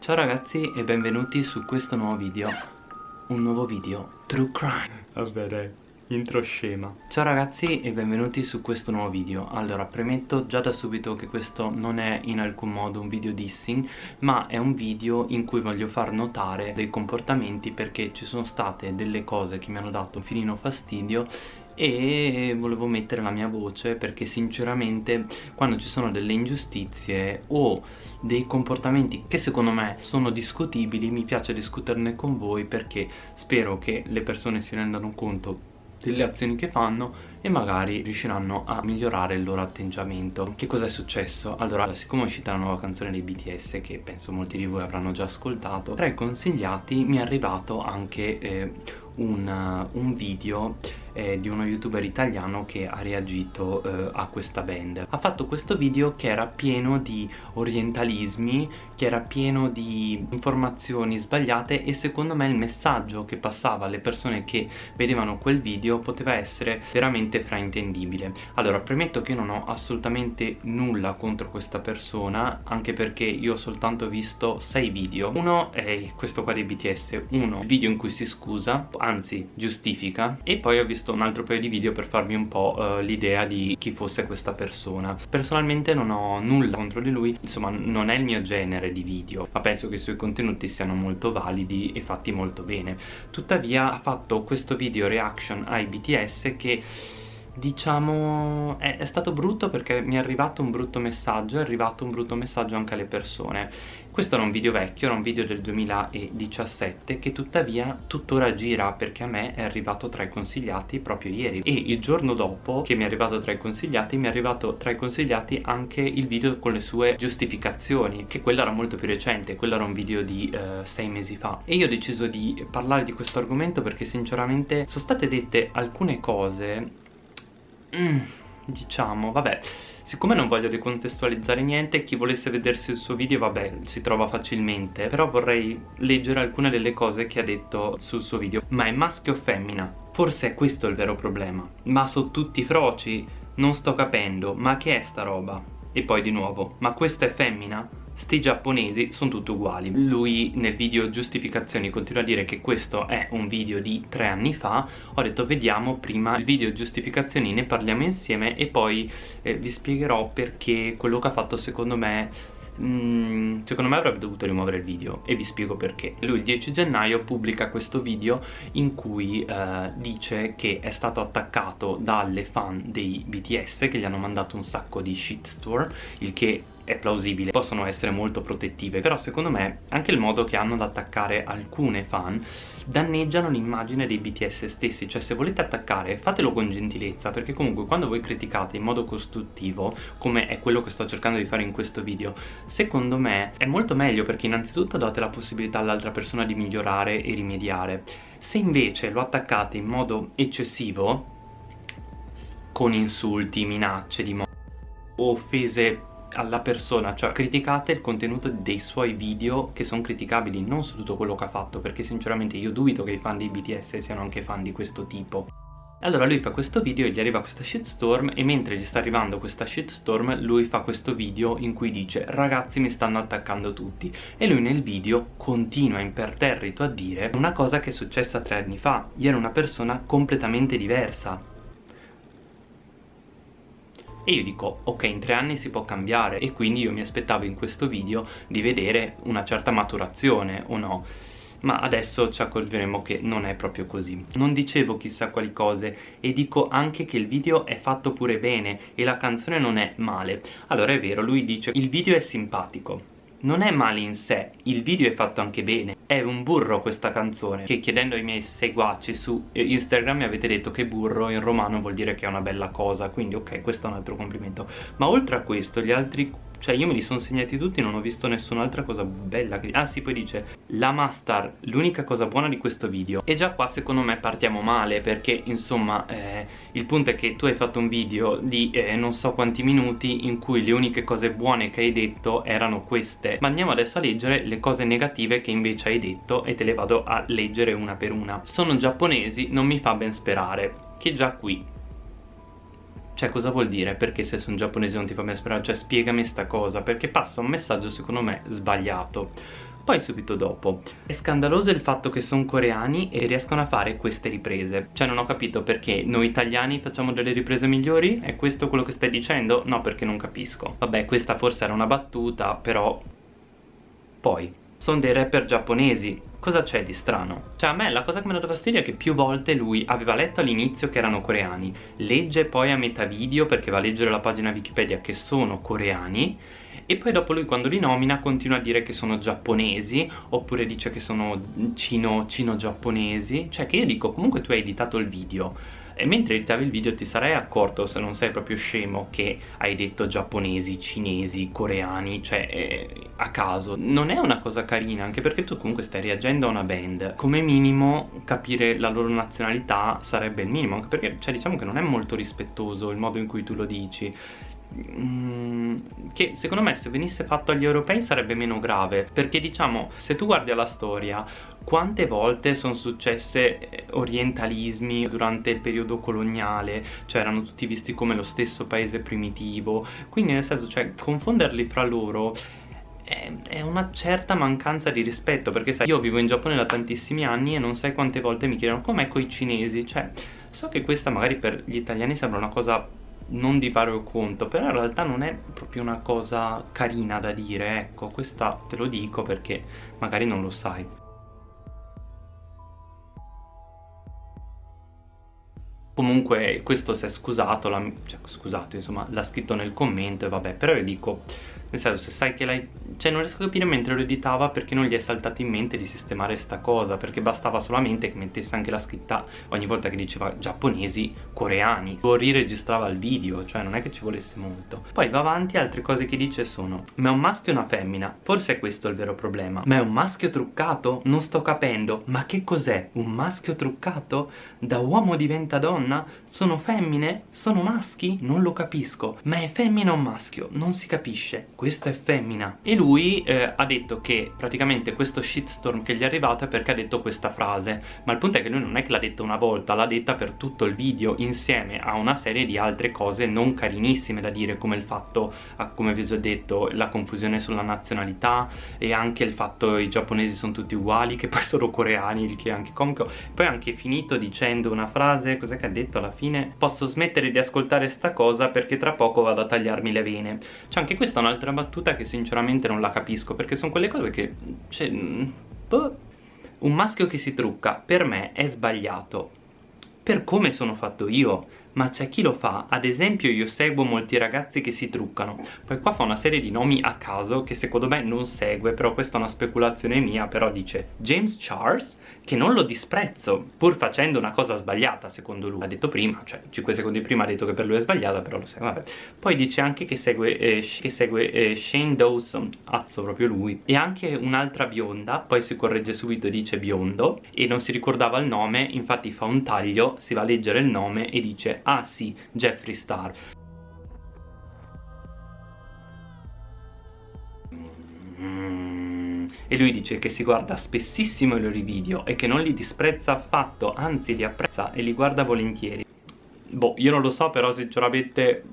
Ciao ragazzi e benvenuti su questo nuovo video. Un nuovo video True Crime. Vabbè dai, intro scema. Ciao ragazzi e benvenuti su questo nuovo video. Allora, premetto già da subito che questo non è in alcun modo un video dissing Ma è un video in cui voglio far notare dei comportamenti Perché ci sono state delle cose che mi hanno dato un filino fastidio e volevo mettere la mia voce perché sinceramente quando ci sono delle ingiustizie o dei comportamenti che secondo me sono discutibili mi piace discuterne con voi perché spero che le persone si rendano conto delle azioni che fanno e magari riusciranno a migliorare il loro atteggiamento Che cosa è successo? Allora, siccome è uscita la nuova canzone dei BTS che penso molti di voi avranno già ascoltato Tra i consigliati mi è arrivato anche eh, un, un video eh, di uno youtuber italiano che ha reagito eh, a questa band ha fatto questo video che era pieno di orientalismi che era pieno di informazioni sbagliate e secondo me il messaggio che passava alle persone che vedevano quel video poteva essere veramente fraintendibile. Allora premetto che io non ho assolutamente nulla contro questa persona anche perché io ho soltanto visto 6 video. Uno è questo qua dei BTS uno il video in cui si scusa anzi giustifica e poi ho visto un altro paio di video per farvi un po' uh, l'idea di chi fosse questa persona. Personalmente non ho nulla contro di lui insomma non è il mio genere di video ma penso che i suoi contenuti siano molto validi e fatti molto bene. Tuttavia ha fatto questo video reaction ai BTS che diciamo è, è, stato brutto perché mi è arrivato un brutto messaggio è arrivato un brutto messaggio anche alle persone. Questo era un video vecchio, era un video del 2017 che tuttavia tuttora gira perché a me è arrivato tra i consigliati proprio ieri. E il giorno dopo che mi è arrivato tra i consigliati mi è arrivato tra i consigliati anche il video con le sue giustificazioni che quello era molto più recente, quello era un video di uh, sei mesi fa. E io ho deciso di parlare di questo argomento perché sinceramente sono state dette alcune cose mm, diciamo, vabbè Siccome non voglio decontestualizzare niente, chi volesse vedersi il suo video, vabbè, si trova facilmente Però vorrei leggere alcune delle cose che ha detto sul suo video Ma è maschio o femmina? Forse è questo il vero problema Ma sono tutti froci? Non sto capendo, ma che è sta roba? E poi di nuovo, ma questa è femmina? Sti giapponesi sono tutti uguali. Lui nel video giustificazioni continua a dire che questo è un video di tre anni fa. Ho detto vediamo prima il video giustificazioni ne parliamo insieme e poi eh, vi spiegherò perché quello che ha fatto secondo me mm, secondo me avrebbe dovuto rimuovere il video e vi spiego perché. Lui il 10 gennaio pubblica questo video in cui eh, dice che è stato attaccato dalle fan dei BTS che gli hanno mandato un sacco di shitstorm il che è plausibile possono essere molto protettive però secondo me anche il modo che hanno ad attaccare alcune fan danneggiano l'immagine dei BTS stessi cioè se volete attaccare fatelo con gentilezza perché comunque quando voi criticate in modo costruttivo come è quello che sto cercando di fare in questo video secondo me è molto meglio perché innanzitutto date la possibilità all'altra persona di migliorare e rimediare. Se invece lo attaccate in modo eccessivo con insulti, minacce di o offese alla persona, cioè criticate il contenuto dei suoi video che sono criticabili, non su tutto quello che ha fatto, perché sinceramente io dubito che i fan di BTS siano anche fan di questo tipo. Allora lui fa questo video e gli arriva questa shitstorm e mentre gli sta arrivando questa shitstorm lui fa questo video in cui dice ragazzi mi stanno attaccando tutti. E lui nel video continua imperterrito a dire una cosa che è successa tre anni fa, io ero una persona completamente diversa e io dico ok in tre anni si può cambiare. E quindi io mi aspettavo in questo video di vedere una certa maturazione o no? Ma adesso ci accorgeremo che non è proprio così. Non dicevo chissà quali cose e dico anche che il video è fatto pure bene e la canzone non è male. Allora è vero lui dice il video è simpatico non è male in sé, il video è fatto anche bene. È un burro questa canzone Che chiedendo ai miei seguaci su Instagram mi avete detto che burro in romano vuol dire che è una bella cosa Quindi ok, questo è un altro complimento. Ma oltre a questo, gli altri cioè io me li sono segnati tutti non ho visto nessun'altra cosa bella che... Ah sì poi dice La Mastar l'unica cosa buona di questo video. E già qua secondo me partiamo male Perché insomma eh, il punto è che tu hai fatto un video di eh, non so quanti minuti In cui le uniche cose buone che hai detto erano queste. Ma andiamo adesso a leggere le cose negative che invece hai detto E te le vado a leggere una per una. Sono giapponesi non mi fa ben sperare. Che già qui cioè cosa vuol dire? Perché se sono giapponese non ti fa mai sperare? Cioè spiegami sta cosa Perché passa un messaggio secondo me sbagliato poi subito dopo è scandaloso il fatto che sono coreani e riescono a fare queste riprese cioè non ho capito perché noi italiani facciamo delle riprese migliori? È questo quello che stai dicendo? No perché non capisco vabbè questa forse era una battuta però poi sono dei rapper giapponesi cosa c'è di strano? Cioè a me la cosa che mi ha dato fastidio è che più volte lui aveva letto all'inizio che erano coreani legge poi a metà video perché va a leggere la pagina Wikipedia che sono coreani e poi dopo lui quando li nomina continua a dire che sono giapponesi oppure dice che sono cino-giapponesi cino cioè che io dico comunque tu hai editato il video e mentre editavi il video ti sarei accorto se non sei proprio scemo che hai detto giapponesi, cinesi, coreani cioè eh, a caso. Non è una cosa carina anche perché tu comunque stai reagendo a una band. Come minimo capire la loro nazionalità sarebbe il minimo anche perché cioè diciamo che non è molto rispettoso il modo in cui tu lo dici. Mm, che secondo me se venisse fatto agli europei sarebbe meno grave perché diciamo se tu guardi alla storia quante volte sono successe eh, orientalismi durante il periodo coloniale? Cioè erano tutti visti come lo stesso paese primitivo. Quindi nel senso cioè confonderli fra loro è una certa mancanza di rispetto. Perché sai io vivo in Giappone da tantissimi anni e non sai quante volte mi chiedono com'è con i cinesi? Cioè so che questa magari per gli italiani sembra una cosa non di vario conto però in realtà non è proprio una cosa carina da dire ecco. Questa te lo dico perché magari non lo sai comunque questo si è scusato, cioè l'ha scritto nel commento e vabbè però io dico nel senso se sai che l'hai cioè non riesco a capire mentre lo editava perché non gli è saltato in mente di sistemare sta cosa perché bastava solamente che mettesse anche la scritta ogni volta che diceva giapponesi coreani. O riregistrava il video cioè non è che ci volesse molto. Poi va avanti altre cose che dice sono ma è un maschio o una femmina? Forse è questo il vero problema. Ma è un maschio truccato? Non sto capendo. Ma che cos'è? Un maschio truccato? Da uomo diventa donna? Sono femmine? Sono maschi? Non lo capisco. Ma è femmina o maschio? Non si capisce questa è femmina. E lui eh, ha detto che praticamente questo shitstorm che gli è arrivato è perché ha detto questa frase. Ma il punto è che lui non è che l'ha detta una volta l'ha detta per tutto il video insieme a una serie di altre cose non carinissime da dire come il fatto, come vi ho già detto, la confusione sulla nazionalità e anche il fatto che i giapponesi sono tutti uguali che poi sono coreani il che è anche comico. Poi ha anche finito dicendo una frase, cos'è che ha detto alla fine? posso smettere di ascoltare sta cosa perché tra poco vado a tagliarmi le vene cioè anche questa è un'altra una battuta che sinceramente non la capisco perché sono quelle cose che... Cioè, boh. Un maschio che si trucca per me è sbagliato. Per come sono fatto io. Ma c'è chi lo fa. Ad esempio io seguo molti ragazzi che si truccano. Poi qua fa una serie di nomi a caso che secondo me non segue però questa è una speculazione mia però dice James Charles che non lo disprezzo pur facendo una cosa sbagliata secondo lui. Ha detto prima cioè 5 secondi prima ha detto che per lui è sbagliata però lo sai vabbè. Poi dice anche che segue, eh, che segue eh, Shane Dawson azzo proprio lui e anche un'altra bionda poi si corregge subito e dice biondo e non si ricordava il nome infatti fa un taglio si va a leggere il nome e dice ah sì, Jeffree Star e lui dice che si guarda spessissimo i loro video e che non li disprezza affatto, anzi li apprezza e li guarda volentieri. Boh, io non lo so, però sinceramente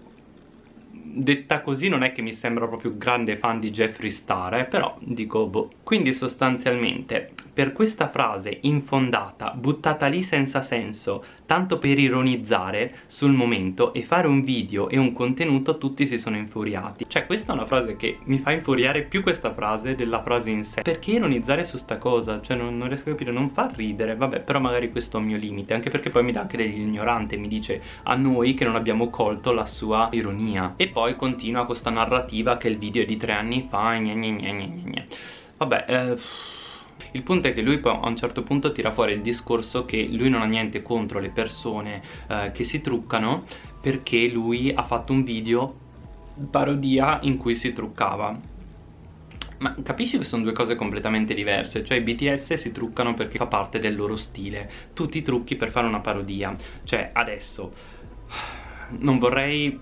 detta così non è che mi sembra proprio grande fan di Jeffree Star, eh, però dico boh. Quindi sostanzialmente per questa frase infondata, buttata lì senza senso, tanto per ironizzare sul momento e fare un video e un contenuto tutti si sono infuriati. Cioè questa è una frase che mi fa infuriare più questa frase della frase in sé. Perché ironizzare su sta cosa? Cioè non, non riesco a capire, non fa ridere, vabbè però magari questo è un mio limite, anche perché poi mi dà anche dell'ignorante, mi dice a noi che non abbiamo colto la sua ironia. E poi continua questa narrativa che il video è di tre anni fa, gne gne gne gne gne. Vabbè, eh... Il punto è che lui poi a un certo punto tira fuori il discorso che lui non ha niente contro le persone eh, che si truccano perché lui ha fatto un video parodia in cui si truccava. Ma capisci che sono due cose completamente diverse? Cioè i BTS si truccano perché fa parte del loro stile. Tu ti trucchi per fare una parodia. Cioè adesso Non vorrei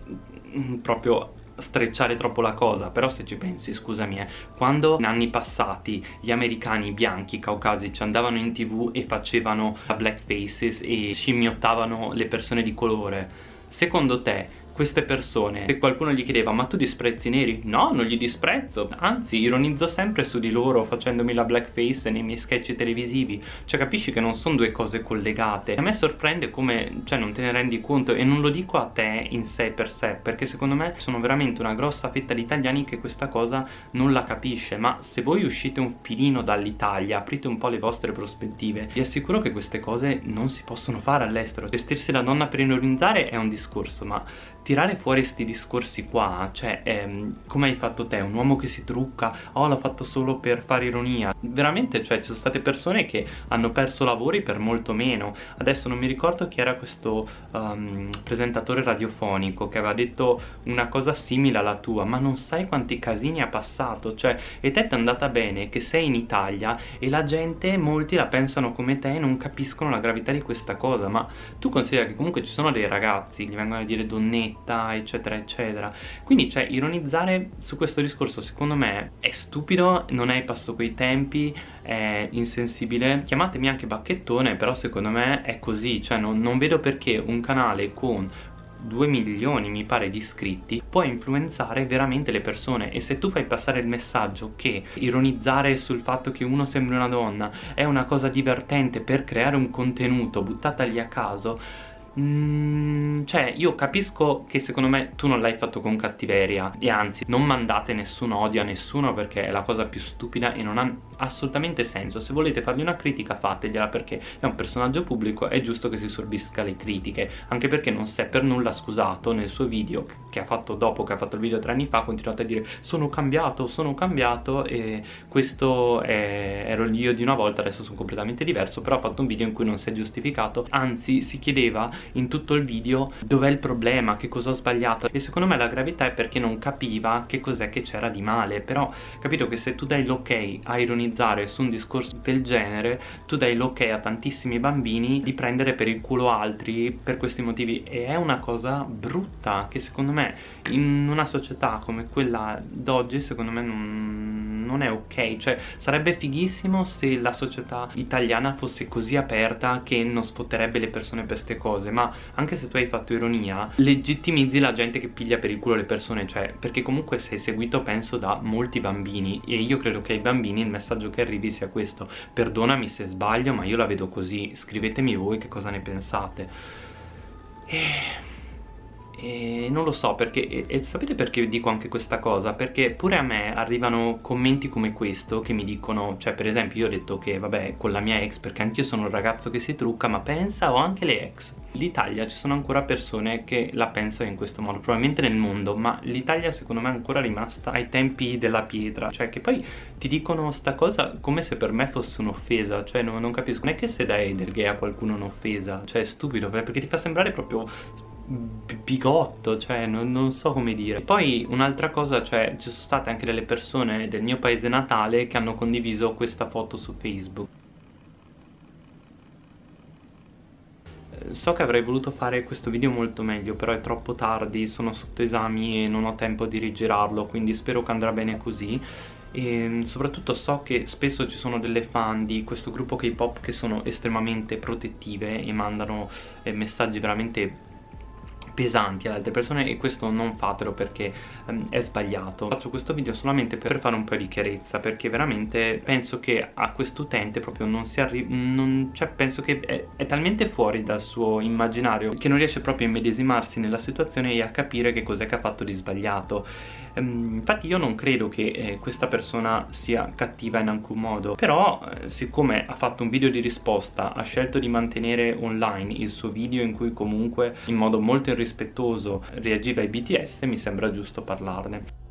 proprio strecciare troppo la cosa però se ci pensi scusami eh quando in anni passati gli americani bianchi caucasici andavano in tv e facevano black faces e scimmiottavano le persone di colore secondo te queste persone se qualcuno gli chiedeva ma tu disprezzi i neri? No, non li disprezzo, anzi ironizzo sempre su di loro facendomi la blackface nei miei sketch televisivi, cioè capisci che non sono due cose collegate. A me sorprende come, cioè non te ne rendi conto e non lo dico a te in sé per sé, perché secondo me sono veramente una grossa fetta di italiani che questa cosa non la capisce, ma se voi uscite un filino dall'Italia, aprite un po' le vostre prospettive, vi assicuro che queste cose non si possono fare all'estero. Vestirsi da donna per ironizzare è un discorso, ma tirare fuori questi discorsi qua, cioè, ehm, come hai fatto te? Un uomo che si trucca, oh l'ho fatto solo per fare ironia. Veramente, cioè, ci sono state persone che hanno perso lavori per molto meno. Adesso non mi ricordo chi era questo um, presentatore radiofonico che aveva detto una cosa simile alla tua, ma non sai quanti casini ha passato, cioè, e te ti è andata bene che sei in Italia e la gente, molti la pensano come te e non capiscono la gravità di questa cosa, ma tu considera che comunque ci sono dei ragazzi, gli vengono a dire donnette, fretta eccetera eccetera. Quindi cioè ironizzare su questo discorso secondo me è stupido non è passo coi tempi è insensibile. Chiamatemi anche bacchettone però secondo me è così. Cioè non, non vedo perché un canale con 2 milioni mi pare di iscritti può influenzare veramente le persone. E se tu fai passare il messaggio che ironizzare sul fatto che uno sembri una donna è una cosa divertente per creare un contenuto buttata lì a caso Mm, cioè io capisco che secondo me tu non l'hai fatto con cattiveria e anzi non mandate nessun odio a nessuno perché è la cosa più stupida e non ha assolutamente senso. Se volete fargli una critica fategliela perché è un personaggio pubblico è giusto che si sorbisca le critiche anche perché non si è per nulla scusato nel suo video che ha fatto dopo che ha fatto il video tre anni fa ha continuato a dire sono cambiato, sono cambiato e questo è... ero io di una volta adesso sono completamente diverso però ha fatto un video in cui non si è giustificato. Anzi si chiedeva in tutto il video dov'è il problema, che cosa ho sbagliato. E secondo me la gravità è perché non capiva che cos'è che c'era di male. Però capito che se tu dai l'ok a ironizzare su un discorso del genere tu dai l'ok a tantissimi bambini di prendere per il culo altri per questi motivi. E è una cosa brutta che secondo me in una società come quella d'oggi secondo me non, non è ok. Cioè sarebbe fighissimo se la società italiana fosse così aperta che non sfotterebbe le persone per queste cose ma anche se tu hai fatto ironia legittimizzi la gente che piglia per il culo le persone cioè perché comunque sei seguito penso da molti bambini e io credo che ai bambini il messaggio che arrivi sia questo. Perdonami se sbaglio ma io la vedo così. Scrivetemi voi che cosa ne pensate. E e non lo so perché e, sapete perché dico anche questa cosa? Perché pure a me arrivano commenti come questo che mi dicono cioè per esempio io ho detto che vabbè con la mia ex perché anch'io sono un ragazzo che si trucca ma pensa ho anche le ex. l'Italia ci sono ancora persone che la pensano in questo modo probabilmente nel mondo ma l'Italia secondo me è ancora rimasta ai tempi della pietra. Cioè che poi ti dicono sta cosa come se per me fosse un'offesa cioè no, non capisco. Non è che se dai del gay a qualcuno un'offesa cioè è stupido perché ti fa sembrare proprio bigotto, cioè non, non, so come dire. Poi un'altra cosa, cioè ci sono state anche delle persone del mio paese natale che hanno condiviso questa foto su Facebook. Eh, So che avrei voluto fare questo video molto meglio, però è troppo tardi, sono sotto esami e non ho tempo di rigirarlo, quindi spero che andrà bene così. E soprattutto so che spesso ci sono delle fan di questo gruppo K-pop che sono estremamente protettive e mandano eh, messaggi veramente pesanti ad altre persone e questo non fatelo perché um, è sbagliato. Faccio questo video solamente per fare un po' di chiarezza perché veramente penso che a quest'utente proprio non si arriva cioè penso che è, è, talmente fuori dal suo immaginario che non riesce proprio a immedesimarsi nella situazione e a capire che cos'è che ha fatto di sbagliato Ehm, infatti io non credo che eh, questa persona sia cattiva in alcun modo però eh, siccome ha fatto un video di risposta ha scelto di mantenere online il suo video in cui comunque in modo molto irrispettoso reagiva ai BTS mi sembra giusto parlarne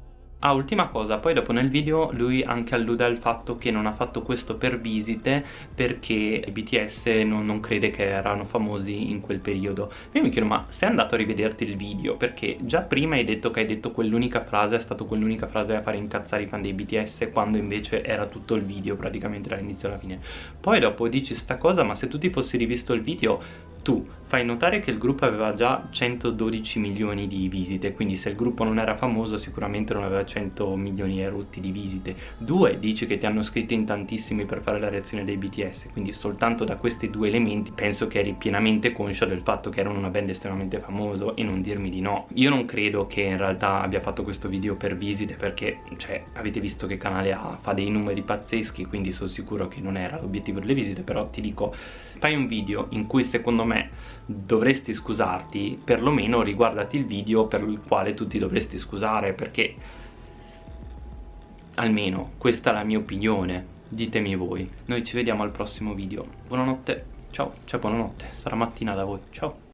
Ah, ultima cosa, poi dopo nel video lui anche allude al fatto che non ha fatto questo per visite perché i BTS non, non crede che erano famosi in quel periodo. Io mi chiedo, ma sei andato a rivederti il video? Perché già prima hai detto che hai detto quell'unica frase, è stata quell'unica frase a fare incazzare i fan dei BTS quando invece era tutto il video praticamente dall'inizio alla fine. Poi dopo dici sta cosa, ma se tu ti fossi rivisto il video tu fai notare che il gruppo aveva già 112 milioni di visite quindi se il gruppo non era famoso sicuramente non aveva 100 milioni e rotti di visite. Due dici che ti hanno scritto in tantissimi per fare la reazione dei BTS quindi soltanto da questi due elementi penso che eri pienamente conscia del fatto che erano una band estremamente famoso e non dirmi di no. Io non credo che in realtà abbia fatto questo video per visite perché cioè avete visto che canale ha fa dei numeri pazzeschi quindi sono sicuro che non era l'obiettivo delle visite però ti dico fai un video in cui secondo me dovresti scusarti perlomeno riguardati il video per il quale tu ti dovresti scusare perché almeno questa è la mia opinione. Ditemi voi. Noi ci vediamo al prossimo video. Buonanotte. Ciao cioè buonanotte. Sarà mattina da voi. Ciao